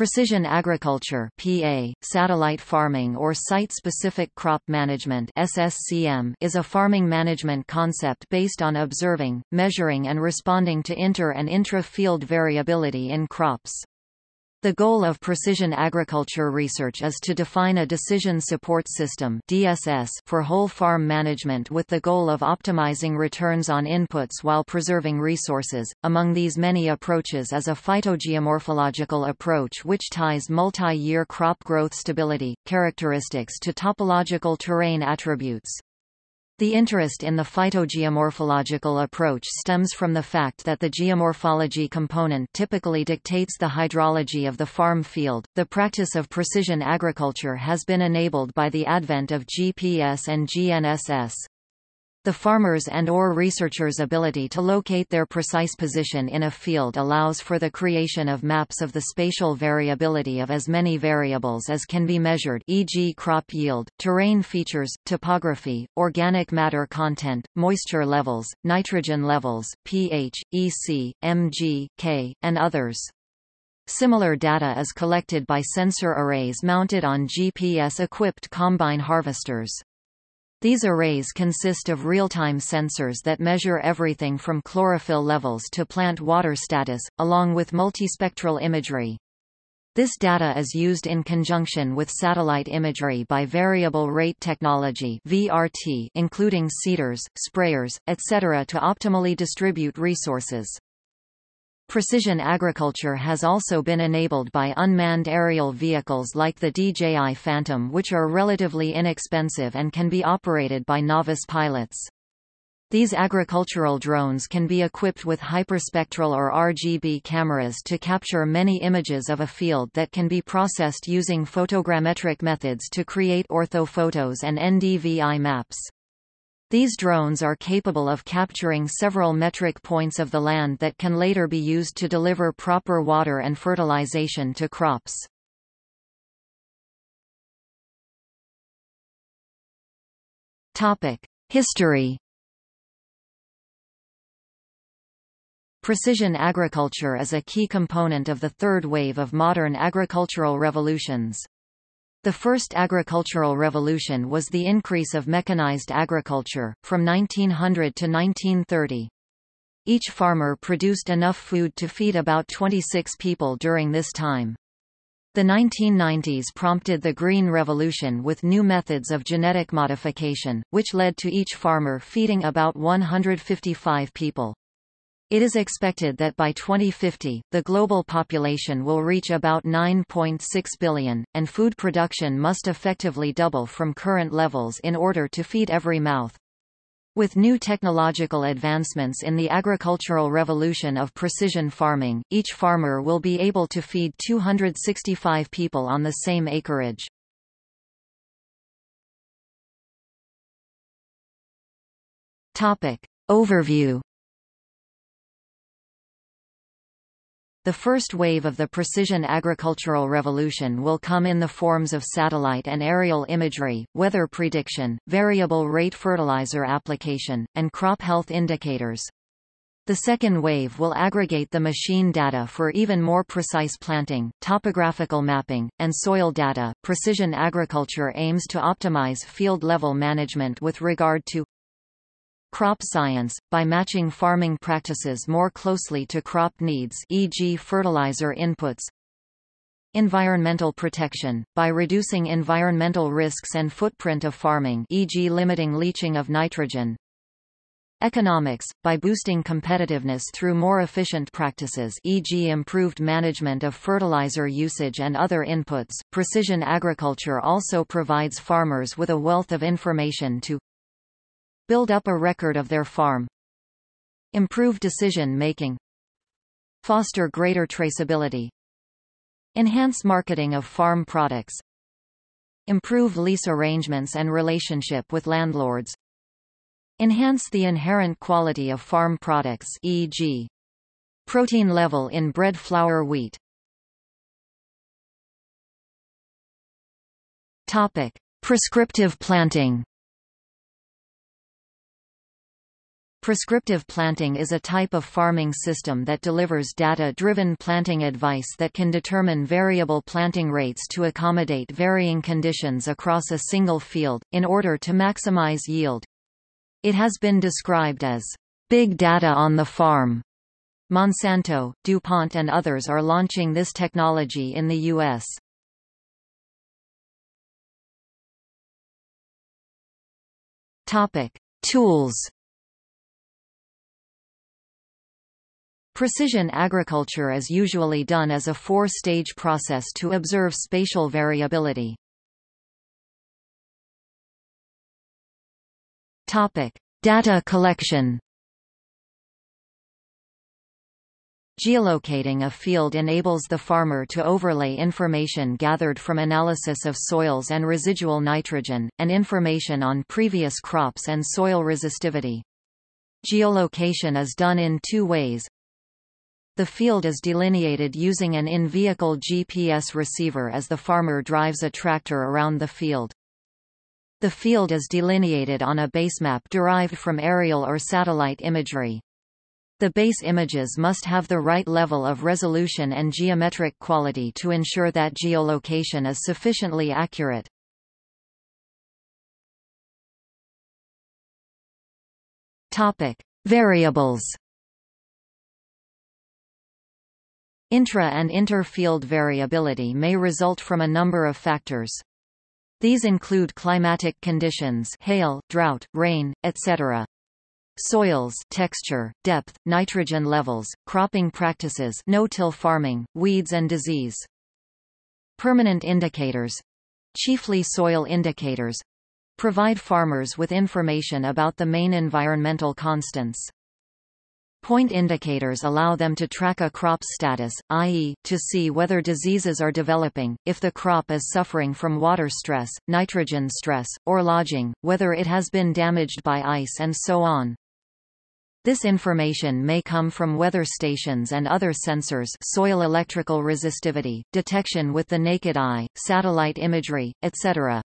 Precision agriculture PA, satellite farming or site-specific crop management SSCM is a farming management concept based on observing, measuring and responding to inter- and intra-field variability in crops. The goal of precision agriculture research is to define a decision support system DSS for whole farm management with the goal of optimizing returns on inputs while preserving resources. Among these many approaches is a phytogeomorphological approach which ties multi-year crop growth stability, characteristics to topological terrain attributes. The interest in the phytogeomorphological approach stems from the fact that the geomorphology component typically dictates the hydrology of the farm field. The practice of precision agriculture has been enabled by the advent of GPS and GNSS. The farmer's and or researcher's ability to locate their precise position in a field allows for the creation of maps of the spatial variability of as many variables as can be measured e.g. crop yield, terrain features, topography, organic matter content, moisture levels, nitrogen levels, pH, EC, Mg, K, and others. Similar data is collected by sensor arrays mounted on GPS-equipped combine harvesters. These arrays consist of real-time sensors that measure everything from chlorophyll levels to plant water status, along with multispectral imagery. This data is used in conjunction with satellite imagery by variable rate technology VRT, including seeders, sprayers, etc. to optimally distribute resources. Precision agriculture has also been enabled by unmanned aerial vehicles like the DJI Phantom which are relatively inexpensive and can be operated by novice pilots. These agricultural drones can be equipped with hyperspectral or RGB cameras to capture many images of a field that can be processed using photogrammetric methods to create orthophotos and NDVI maps. These drones are capable of capturing several metric points of the land that can later be used to deliver proper water and fertilization to crops. History Precision agriculture is a key component of the third wave of modern agricultural revolutions. The first agricultural revolution was the increase of mechanized agriculture, from 1900 to 1930. Each farmer produced enough food to feed about 26 people during this time. The 1990s prompted the Green Revolution with new methods of genetic modification, which led to each farmer feeding about 155 people. It is expected that by 2050, the global population will reach about 9.6 billion, and food production must effectively double from current levels in order to feed every mouth. With new technological advancements in the agricultural revolution of precision farming, each farmer will be able to feed 265 people on the same acreage. Topic. Overview The first wave of the precision agricultural revolution will come in the forms of satellite and aerial imagery, weather prediction, variable rate fertilizer application, and crop health indicators. The second wave will aggregate the machine data for even more precise planting, topographical mapping, and soil data. Precision agriculture aims to optimize field level management with regard to Crop science, by matching farming practices more closely to crop needs e.g. fertilizer inputs Environmental protection, by reducing environmental risks and footprint of farming e.g. limiting leaching of nitrogen Economics, by boosting competitiveness through more efficient practices e.g. improved management of fertilizer usage and other inputs, precision agriculture also provides farmers with a wealth of information to Build up a record of their farm. Improve decision-making. Foster greater traceability. Enhance marketing of farm products. Improve lease arrangements and relationship with landlords. Enhance the inherent quality of farm products e.g. protein level in bread flour wheat. Topic: Prescriptive planting Prescriptive planting is a type of farming system that delivers data-driven planting advice that can determine variable planting rates to accommodate varying conditions across a single field, in order to maximize yield. It has been described as, "...big data on the farm." Monsanto, DuPont and others are launching this technology in the U.S. Tools Precision agriculture is usually done as a four-stage process to observe spatial variability. Topic: Data collection. Geolocating a field enables the farmer to overlay information gathered from analysis of soils and residual nitrogen, and information on previous crops and soil resistivity. Geolocation is done in two ways, the field is delineated using an in-vehicle GPS receiver as the farmer drives a tractor around the field. The field is delineated on a basemap derived from aerial or satellite imagery. The base images must have the right level of resolution and geometric quality to ensure that geolocation is sufficiently accurate. Topic: Variables Intra- and inter-field variability may result from a number of factors. These include climatic conditions hail, drought, rain, etc. Soils texture, depth, nitrogen levels, cropping practices no-till farming, weeds and disease. Permanent indicators—chiefly soil indicators—provide farmers with information about the main environmental constants. Point indicators allow them to track a crop's status, i.e., to see whether diseases are developing, if the crop is suffering from water stress, nitrogen stress, or lodging, whether it has been damaged by ice and so on. This information may come from weather stations and other sensors soil electrical resistivity, detection with the naked eye, satellite imagery, etc.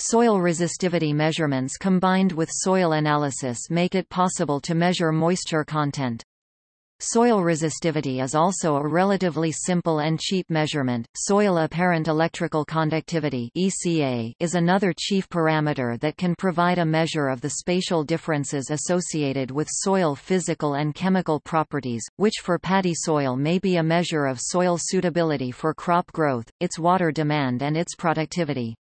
Soil resistivity measurements combined with soil analysis make it possible to measure moisture content. Soil resistivity is also a relatively simple and cheap measurement. Soil apparent electrical conductivity (ECA) is another chief parameter that can provide a measure of the spatial differences associated with soil physical and chemical properties, which for paddy soil may be a measure of soil suitability for crop growth, its water demand and its productivity.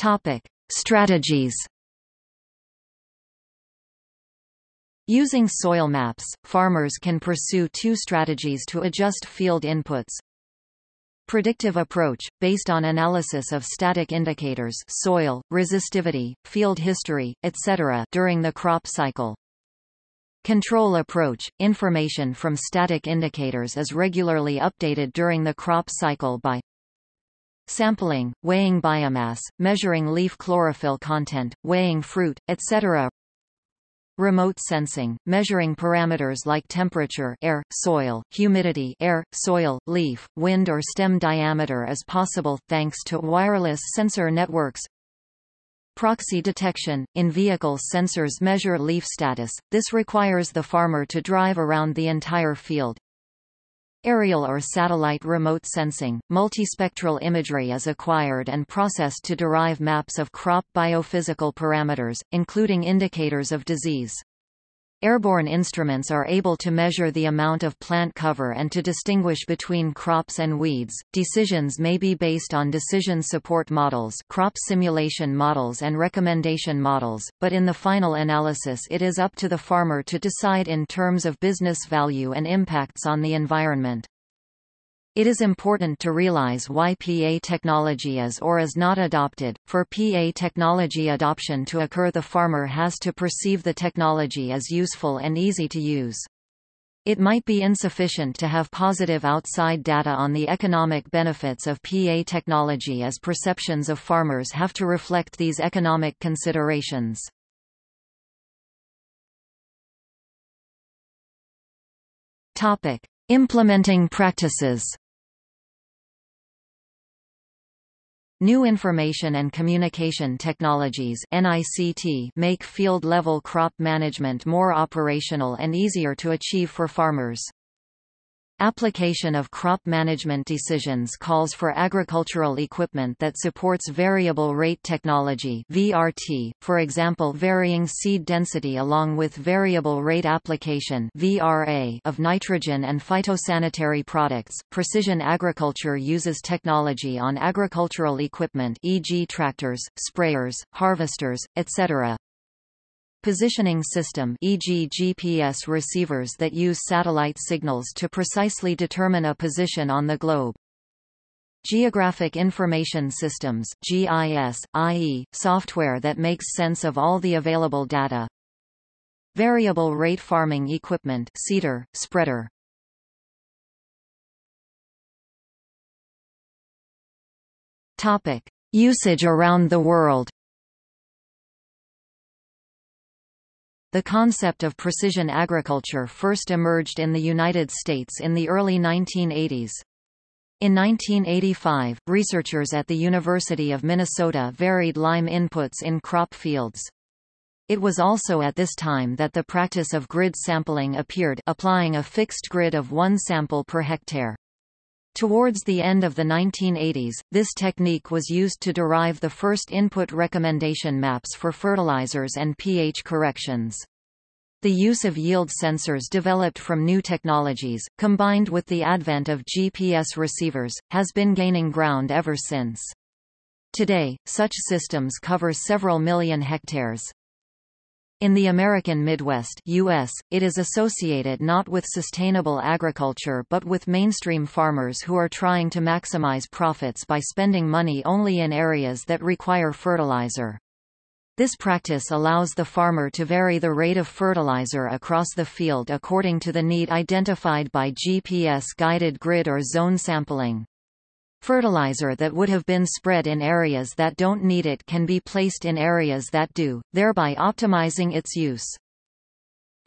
Topic: Strategies. Using soil maps, farmers can pursue two strategies to adjust field inputs. Predictive approach, based on analysis of static indicators soil, resistivity, field history, etc. during the crop cycle. Control approach – Information from static indicators is regularly updated during the crop cycle by sampling, weighing biomass, measuring leaf chlorophyll content, weighing fruit, etc. Remote sensing, measuring parameters like temperature air, soil, humidity air, soil, leaf, wind or stem diameter is possible, thanks to wireless sensor networks. Proxy detection – In-vehicle sensors measure leaf status, this requires the farmer to drive around the entire field. Aerial or satellite remote sensing, multispectral imagery is acquired and processed to derive maps of crop biophysical parameters, including indicators of disease. Airborne instruments are able to measure the amount of plant cover and to distinguish between crops and weeds. Decisions may be based on decision support models, crop simulation models and recommendation models, but in the final analysis it is up to the farmer to decide in terms of business value and impacts on the environment. It is important to realize why PA technology is or is not adopted. For PA technology adoption to occur the farmer has to perceive the technology as useful and easy to use. It might be insufficient to have positive outside data on the economic benefits of PA technology as perceptions of farmers have to reflect these economic considerations. Topic: Implementing practices New information and communication technologies make field-level crop management more operational and easier to achieve for farmers. Application of crop management decisions calls for agricultural equipment that supports variable rate technology VRT, for example varying seed density along with variable rate application VRA of nitrogen and phytosanitary products. Precision agriculture uses technology on agricultural equipment e.g. tractors, sprayers, harvesters, etc. Positioning system e.g. GPS receivers that use satellite signals to precisely determine a position on the globe. Geographic Information Systems GIS, i.e., software that makes sense of all the available data. Variable Rate Farming Equipment seeder, spreader. Topic. Usage around the world The concept of precision agriculture first emerged in the United States in the early 1980s. In 1985, researchers at the University of Minnesota varied lime inputs in crop fields. It was also at this time that the practice of grid sampling appeared applying a fixed grid of one sample per hectare. Towards the end of the 1980s, this technique was used to derive the first input recommendation maps for fertilizers and pH corrections. The use of yield sensors developed from new technologies, combined with the advent of GPS receivers, has been gaining ground ever since. Today, such systems cover several million hectares. In the American Midwest US, it is associated not with sustainable agriculture but with mainstream farmers who are trying to maximize profits by spending money only in areas that require fertilizer. This practice allows the farmer to vary the rate of fertilizer across the field according to the need identified by GPS-guided grid or zone sampling. Fertilizer that would have been spread in areas that don't need it can be placed in areas that do, thereby optimizing its use.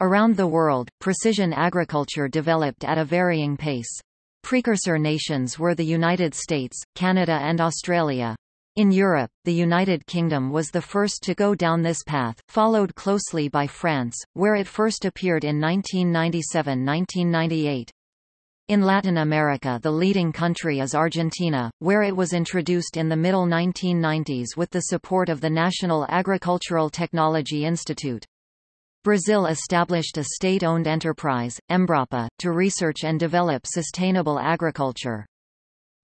Around the world, precision agriculture developed at a varying pace. Precursor nations were the United States, Canada and Australia. In Europe, the United Kingdom was the first to go down this path, followed closely by France, where it first appeared in 1997–1998. In Latin America the leading country is Argentina, where it was introduced in the middle 1990s with the support of the National Agricultural Technology Institute. Brazil established a state-owned enterprise, Embrapa, to research and develop sustainable agriculture.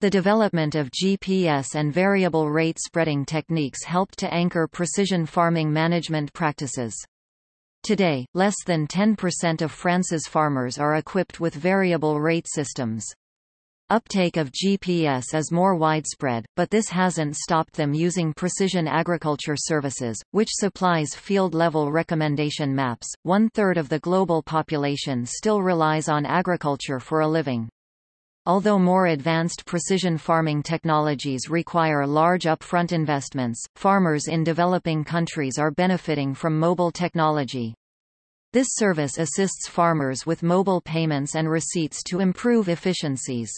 The development of GPS and variable rate spreading techniques helped to anchor precision farming management practices. Today, less than 10% of France's farmers are equipped with variable rate systems. Uptake of GPS is more widespread, but this hasn't stopped them using precision agriculture services, which supplies field-level recommendation maps. One third of the global population still relies on agriculture for a living. Although more advanced precision farming technologies require large upfront investments, farmers in developing countries are benefiting from mobile technology. This service assists farmers with mobile payments and receipts to improve efficiencies.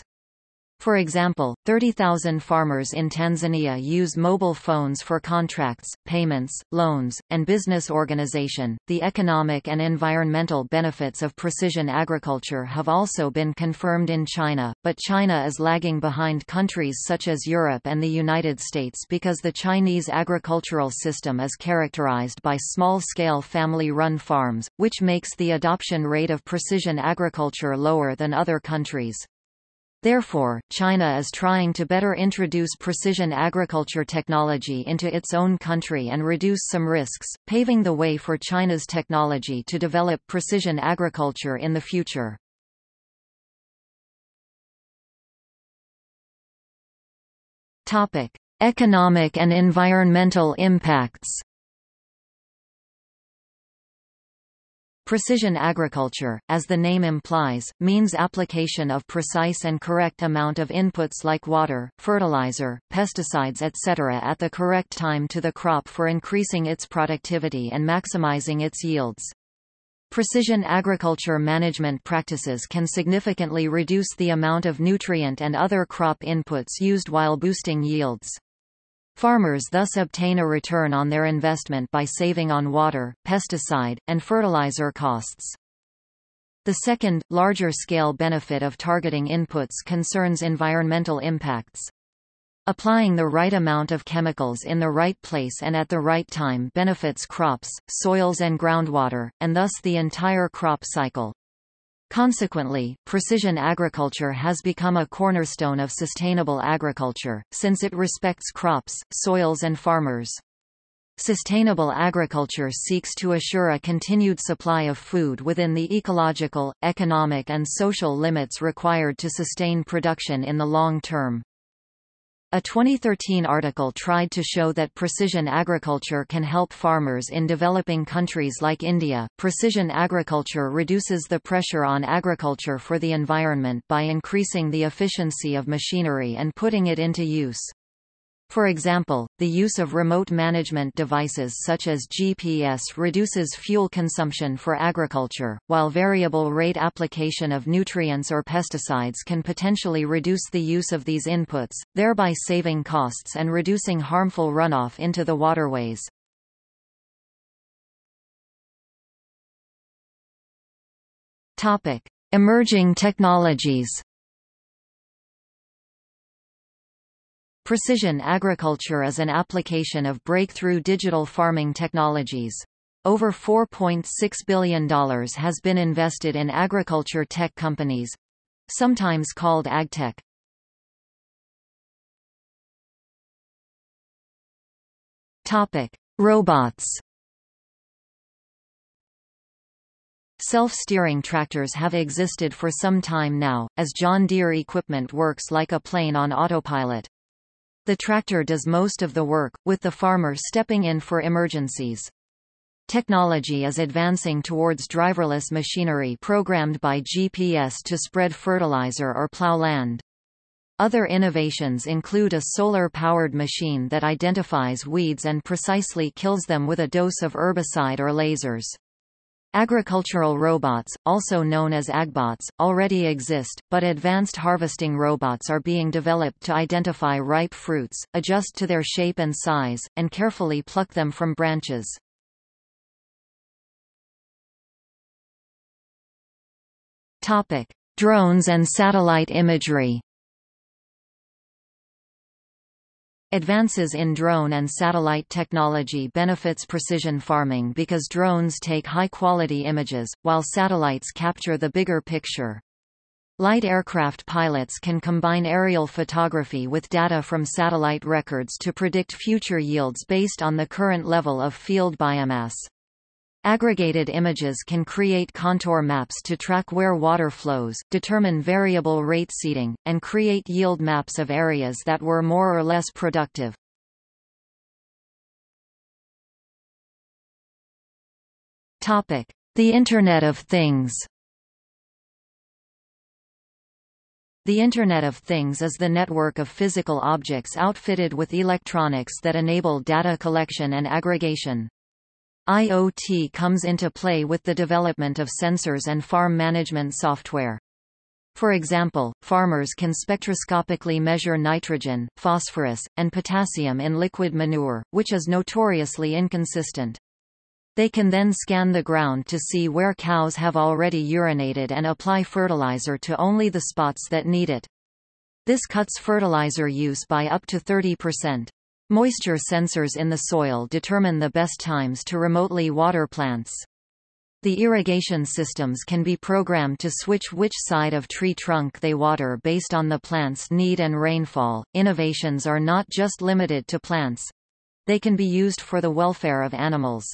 For example, 30,000 farmers in Tanzania use mobile phones for contracts, payments, loans, and business organization. The economic and environmental benefits of precision agriculture have also been confirmed in China, but China is lagging behind countries such as Europe and the United States because the Chinese agricultural system is characterized by small-scale family-run farms, which makes the adoption rate of precision agriculture lower than other countries. Therefore, China is trying to better introduce precision agriculture technology into its own country and reduce some risks, paving the way for China's technology to develop precision agriculture in the future. Topic: Economic and environmental impacts. Precision agriculture, as the name implies, means application of precise and correct amount of inputs like water, fertilizer, pesticides etc. at the correct time to the crop for increasing its productivity and maximizing its yields. Precision agriculture management practices can significantly reduce the amount of nutrient and other crop inputs used while boosting yields. Farmers thus obtain a return on their investment by saving on water, pesticide, and fertilizer costs. The second, larger-scale benefit of targeting inputs concerns environmental impacts. Applying the right amount of chemicals in the right place and at the right time benefits crops, soils and groundwater, and thus the entire crop cycle. Consequently, precision agriculture has become a cornerstone of sustainable agriculture, since it respects crops, soils and farmers. Sustainable agriculture seeks to assure a continued supply of food within the ecological, economic and social limits required to sustain production in the long term. A 2013 article tried to show that precision agriculture can help farmers in developing countries like India. Precision agriculture reduces the pressure on agriculture for the environment by increasing the efficiency of machinery and putting it into use. For example, the use of remote management devices such as GPS reduces fuel consumption for agriculture, while variable rate application of nutrients or pesticides can potentially reduce the use of these inputs, thereby saving costs and reducing harmful runoff into the waterways. Emerging technologies Precision agriculture is an application of breakthrough digital farming technologies. Over $4.6 billion has been invested in agriculture tech companies sometimes called agtech. Topic: Robots. Self-steering tractors have existed for some time now, as John Deere equipment works like a plane on autopilot. The tractor does most of the work, with the farmer stepping in for emergencies. Technology is advancing towards driverless machinery programmed by GPS to spread fertilizer or plow land. Other innovations include a solar-powered machine that identifies weeds and precisely kills them with a dose of herbicide or lasers. Agricultural robots, also known as agbots, already exist, but advanced harvesting robots are being developed to identify ripe fruits, adjust to their shape and size, and carefully pluck them from branches. Topic: Drones and satellite imagery. Advances in drone and satellite technology benefits precision farming because drones take high-quality images, while satellites capture the bigger picture. Light aircraft pilots can combine aerial photography with data from satellite records to predict future yields based on the current level of field biomass. Aggregated images can create contour maps to track where water flows, determine variable rate seeding, and create yield maps of areas that were more or less productive. Topic: The Internet of Things. The Internet of Things is the network of physical objects outfitted with electronics that enable data collection and aggregation. IoT comes into play with the development of sensors and farm management software. For example, farmers can spectroscopically measure nitrogen, phosphorus, and potassium in liquid manure, which is notoriously inconsistent. They can then scan the ground to see where cows have already urinated and apply fertilizer to only the spots that need it. This cuts fertilizer use by up to 30%. Moisture sensors in the soil determine the best times to remotely water plants. The irrigation systems can be programmed to switch which side of tree trunk they water based on the plant's need and rainfall. Innovations are not just limited to plants. They can be used for the welfare of animals.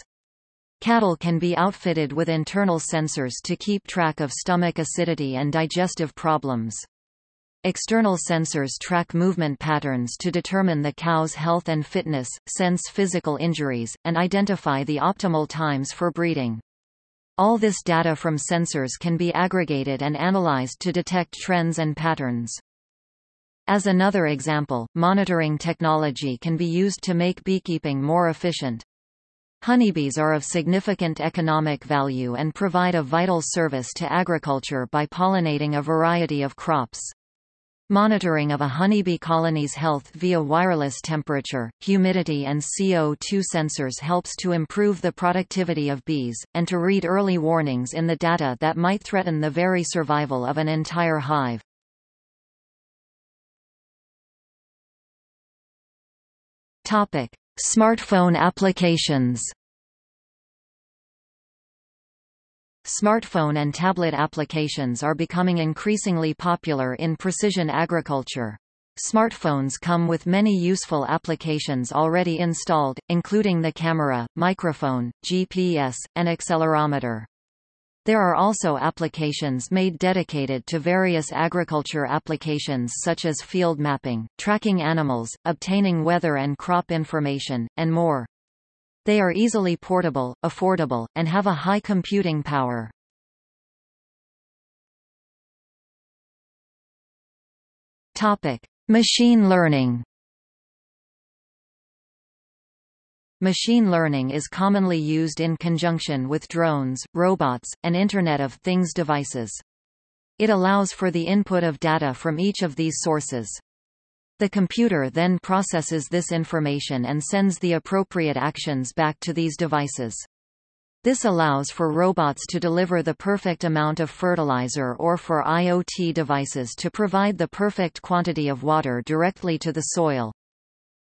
Cattle can be outfitted with internal sensors to keep track of stomach acidity and digestive problems. External sensors track movement patterns to determine the cow's health and fitness, sense physical injuries, and identify the optimal times for breeding. All this data from sensors can be aggregated and analyzed to detect trends and patterns. As another example, monitoring technology can be used to make beekeeping more efficient. Honeybees are of significant economic value and provide a vital service to agriculture by pollinating a variety of crops. Monitoring of a honeybee colony's health via wireless temperature, humidity and CO2 sensors helps to improve the productivity of bees, and to read early warnings in the data that might threaten the very survival of an entire hive. Smartphone applications Smartphone and tablet applications are becoming increasingly popular in precision agriculture. Smartphones come with many useful applications already installed, including the camera, microphone, GPS, and accelerometer. There are also applications made dedicated to various agriculture applications such as field mapping, tracking animals, obtaining weather and crop information, and more. They are easily portable, affordable, and have a high computing power. Topic: Machine learning. Machine learning is commonly used in conjunction with drones, robots, and Internet of Things devices. It allows for the input of data from each of these sources. The computer then processes this information and sends the appropriate actions back to these devices. This allows for robots to deliver the perfect amount of fertilizer or for IoT devices to provide the perfect quantity of water directly to the soil.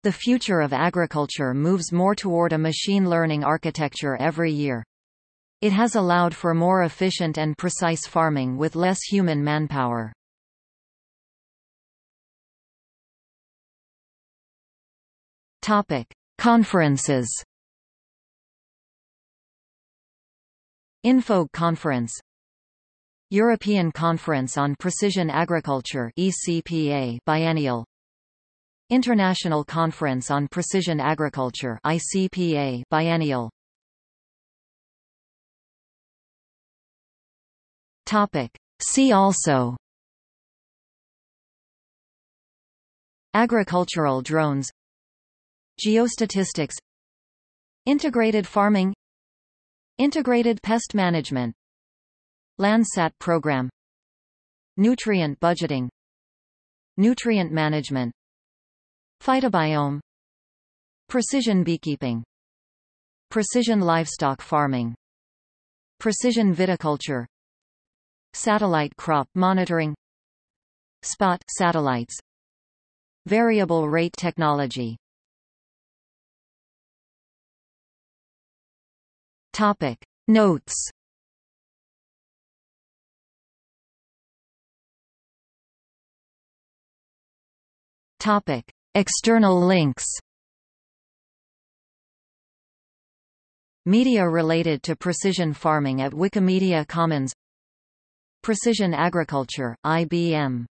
The future of agriculture moves more toward a machine learning architecture every year. It has allowed for more efficient and precise farming with less human manpower. Topic: Conferences. InfoAg Conference. European Conference on Precision Agriculture ECPA biennial. International Conference on Precision Agriculture ICPA biennial. Topic. See also. Agricultural drones Geostatistics. Integrated farming. Integrated pest management. Landsat program. Nutrient budgeting. Nutrient management. Phytobiome. Precision beekeeping. Precision livestock farming. Precision viticulture. Satellite crop monitoring. Spot satellites. Variable rate technology Topic. Notes. Topic. External links. Media related to precision farming at Wikimedia Commons. Precision Agriculture, IBM